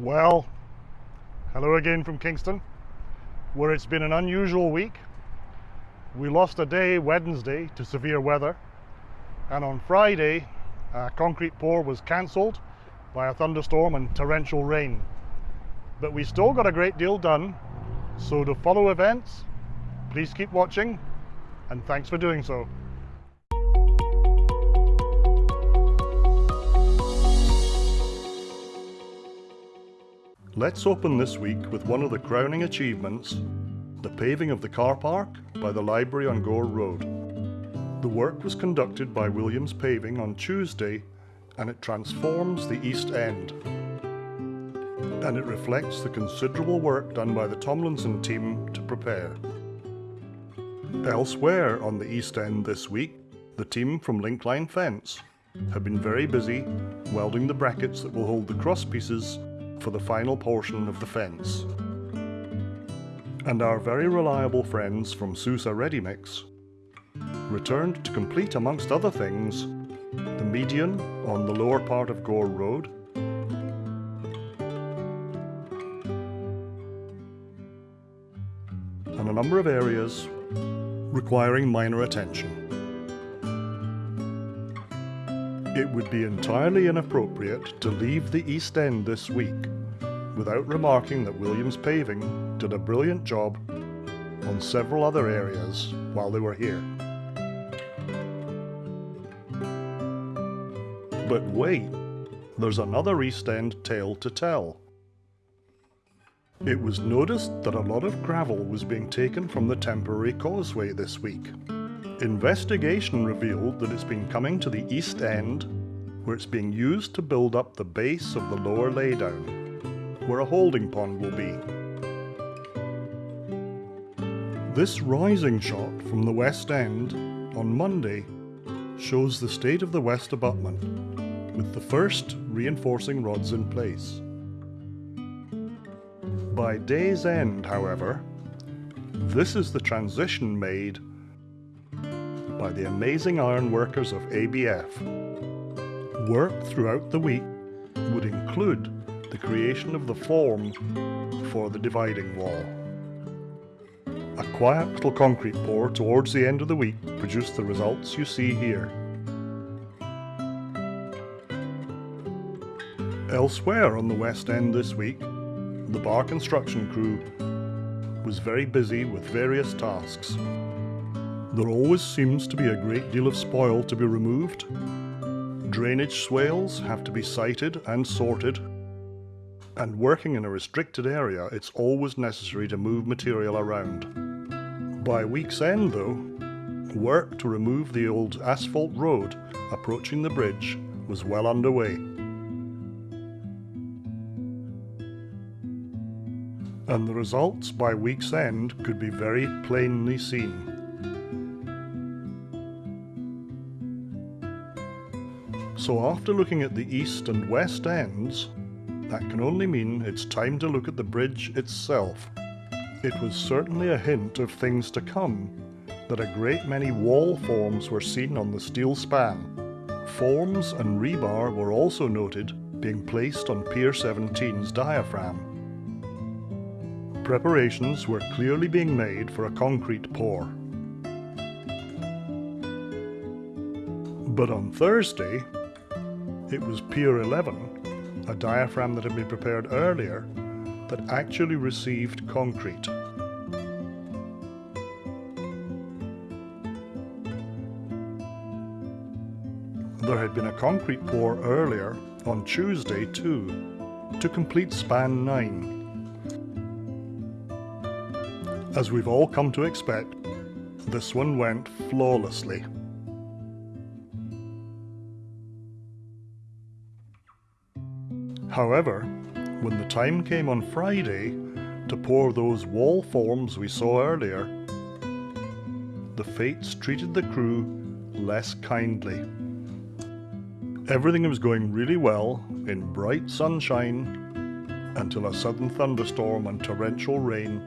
Well, hello again from Kingston, where it's been an unusual week. We lost a day Wednesday to severe weather, and on Friday, a concrete pour was cancelled by a thunderstorm and torrential rain. But we still got a great deal done, so to follow events, please keep watching, and thanks for doing so. Let's open this week with one of the crowning achievements, the paving of the car park by the library on Gore Road. The work was conducted by Williams Paving on Tuesday and it transforms the East End. And it reflects the considerable work done by the Tomlinson team to prepare. Elsewhere on the East End this week, the team from Linkline Fence have been very busy welding the brackets that will hold the cross pieces for the final portion of the fence. And our very reliable friends from Sousa Ready Mix returned to complete amongst other things the median on the lower part of Gore Road and a number of areas requiring minor attention. It would be entirely inappropriate to leave the East End this week without remarking that Williams Paving did a brilliant job on several other areas while they were here. But wait, there's another East End tale to tell. It was noticed that a lot of gravel was being taken from the temporary causeway this week. Investigation revealed that it's been coming to the east end, where it's being used to build up the base of the lower laydown, where a holding pond will be. This rising shot from the west end on Monday shows the state of the west abutment, with the first reinforcing rods in place. By day's end, however, this is the transition made by the amazing iron workers of ABF. Work throughout the week would include the creation of the form for the dividing wall. A quiet little concrete pour towards the end of the week produced the results you see here. Elsewhere on the West End this week, the Bot construction crew was very busy with various tasks. There always seems to be a great deal of spoil to be removed. Drainage swales have to be sited and sorted. And working in a restricted area, it's always necessary to move material around. By week's end though, work to remove the old asphalt road approaching the bridge was well underway. And the results by week's end could be very plainly seen. So after looking at the east and west ends, that can only mean it's time to look at the bridge itself. It was certainly a hint of things to come that a great many wall forms were seen on the steel span. Forms and rebar were also noted being placed on Pier 17's diaphragm. Preparations were clearly being made for a concrete pour. But on Thursday, it was Pier 11, a diaphragm that had been prepared earlier, that actually received concrete. There had been a concrete pour earlier on Tuesday too, to complete span 9. As we've all come to expect, this one went flawlessly. However, when the time came on Friday to pour those wall forms we saw earlier, the fates treated the crew less kindly. Everything was going really well in bright sunshine until a sudden thunderstorm and torrential rain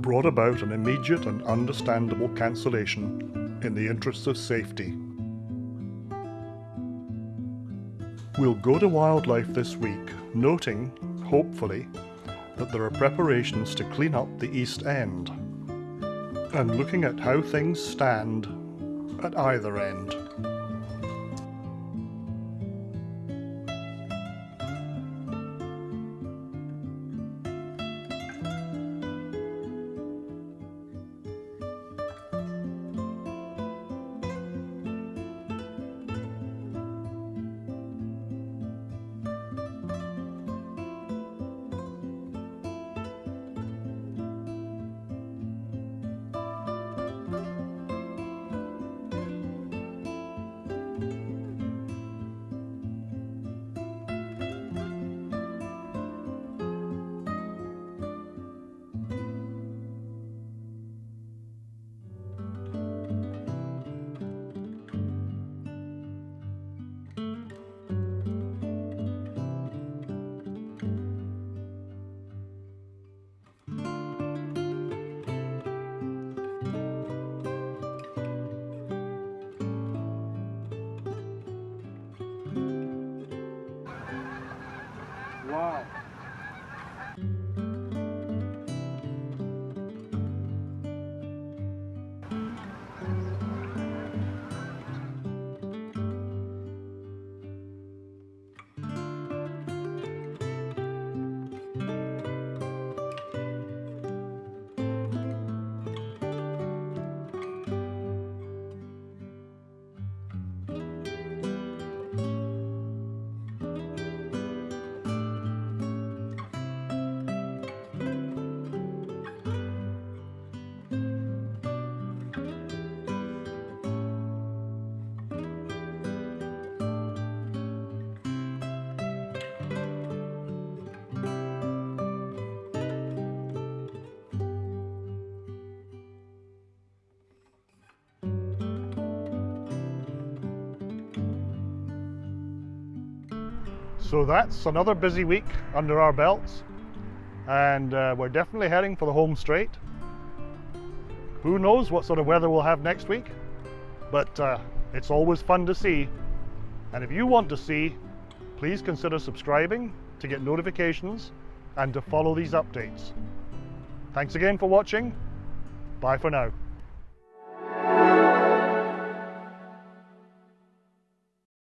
brought about an immediate and understandable cancellation in the interests of safety. We'll go to wildlife this week, noting hopefully, that there are preparations to clean up the East End. And looking at how things stand at either end. はい。So that's another busy week under our belts, and uh, we're definitely heading for the home straight. Who knows what sort of weather we'll have next week, but uh, it's always fun to see. And if you want to see, please consider subscribing to get notifications and to follow these updates. Thanks again for watching. Bye for now.